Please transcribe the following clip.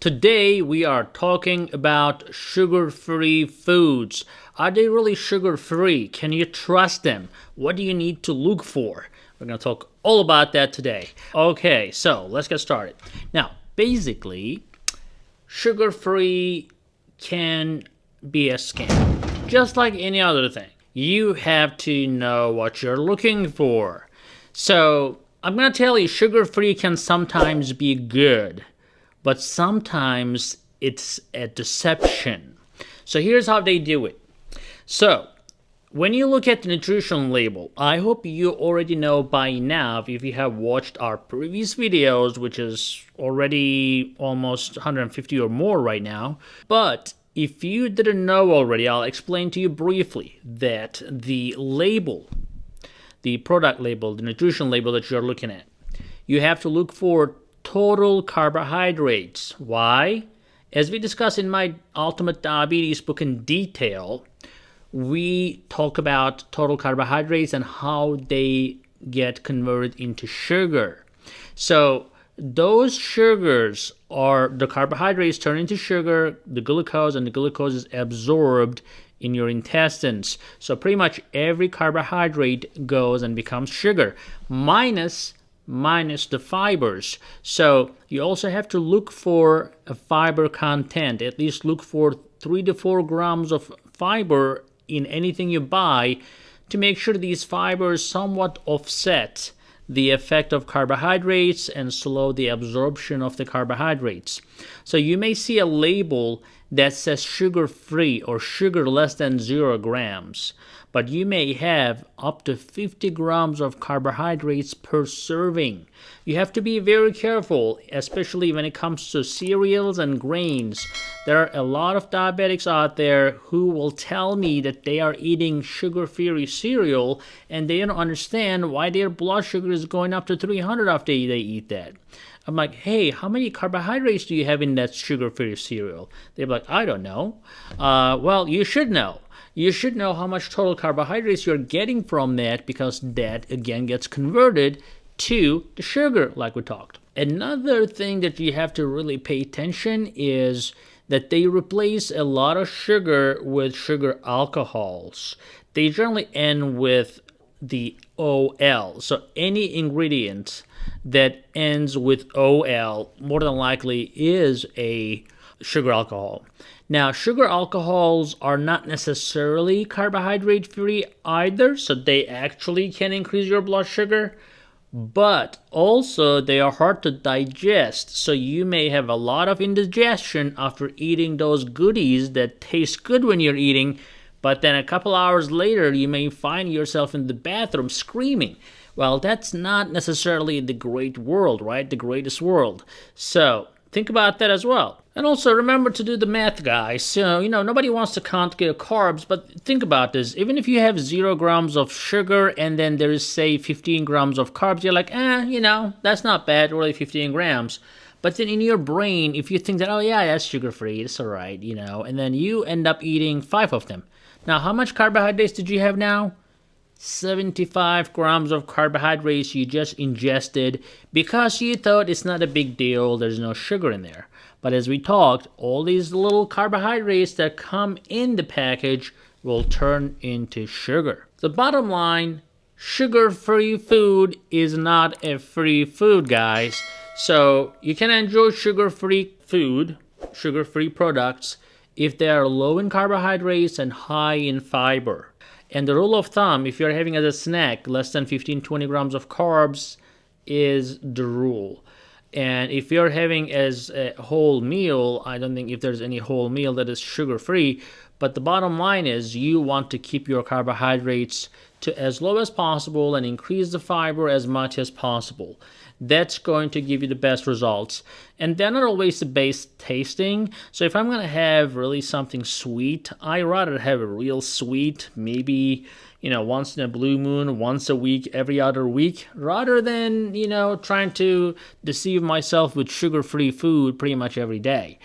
Today we are talking about sugar free foods. Are they really sugar free? Can you trust them? What do you need to look for? We're going to talk all about that today. Okay, so let's get started. Now, basically, sugar free can be a scam, just like any other thing. You have to know what you're looking for. So, I'm going to tell you sugar free can sometimes be good, but sometimes it's a deception. So, here's how they do it. So, when you look at the nutrition label, I hope you already know by now if you have watched our previous videos, which is already almost 150 or more right now. But if you didn't know already, I'll explain to you briefly that the label the product label, the nutrition label that you're looking at, you have to look for total carbohydrates. Why? As we discuss in my Ultimate Diabetes book in detail, we talk about total carbohydrates and how they get converted into sugar. So, those sugars are the carbohydrates turn into sugar, the glucose, and the glucose is absorbed in your intestines. So pretty much every carbohydrate goes and becomes sugar minus minus the fibers. So you also have to look for a fiber content. At least look for 3 to 4 grams of fiber in anything you buy to make sure these fibers somewhat offset the effect of carbohydrates and slow the absorption of the carbohydrates. So you may see a label that says sugar free or sugar less than 0 grams, but you may have up to 50 grams of carbohydrates per serving. You have to be very careful, especially when it comes to cereals and grains. There are a lot of diabetics out there who will tell me that they are eating sugar free cereal and they don't understand why their blood sugar is going up to 300 after they eat that. I'm like, hey, how many carbohydrates do you have in that sugar free cereal? They're like, I don't know. Uh, well, you should know. You should know how much total carbohydrates you're getting from that because that again gets converted to the sugar, like we talked. Another thing that you have to really pay attention is that they replace a lot of sugar with sugar alcohols. They generally end with the OL. So any ingredient that ends with OL more than likely is a sugar alcohol. Now, sugar alcohols are not necessarily carbohydrate free either, so they actually can increase your blood sugar, but also they are hard to digest, so you may have a lot of indigestion after eating those goodies that taste good when you're eating, but then a couple hours later you may find yourself in the bathroom screaming. Well, that's not necessarily the great world, right? The greatest world. So, think about that as well. And also remember to do the math, guys. So, you know, nobody wants to count carbs, but think about this. Even if you have zero grams of sugar and then there is, say, 15 grams of carbs, you're like, eh, you know, that's not bad, really 15 grams. But then in your brain, if you think that, oh, yeah, that's sugar free, it's all right, you know, and then you end up eating five of them. Now, how much carbohydrates did you have now? 75 grams of carbohydrates you just ingested because you thought it's not a big deal, there's no sugar in there. But as we talked, all these little carbohydrates that come in the package will turn into sugar. The bottom line sugar free food is not a free food, guys. So you can enjoy sugar free food, sugar free products, if they are low in carbohydrates and high in fiber. And the rule of thumb, if you're having as a snack less than 15 20 grams of carbs, is the rule. And if you're having as a whole meal, I don't think if there's any whole meal that is sugar free. But the bottom line is you want to keep your carbohydrates to as low as possible and increase the fiber as much as possible. That's going to give you the best results. And they're not always the best tasting. So if I'm going to have really something sweet, I rather have a real sweet, maybe you know, once in a blue moon, once a week, every other week, rather than, you know, trying to deceive myself with sugar free food pretty much every day.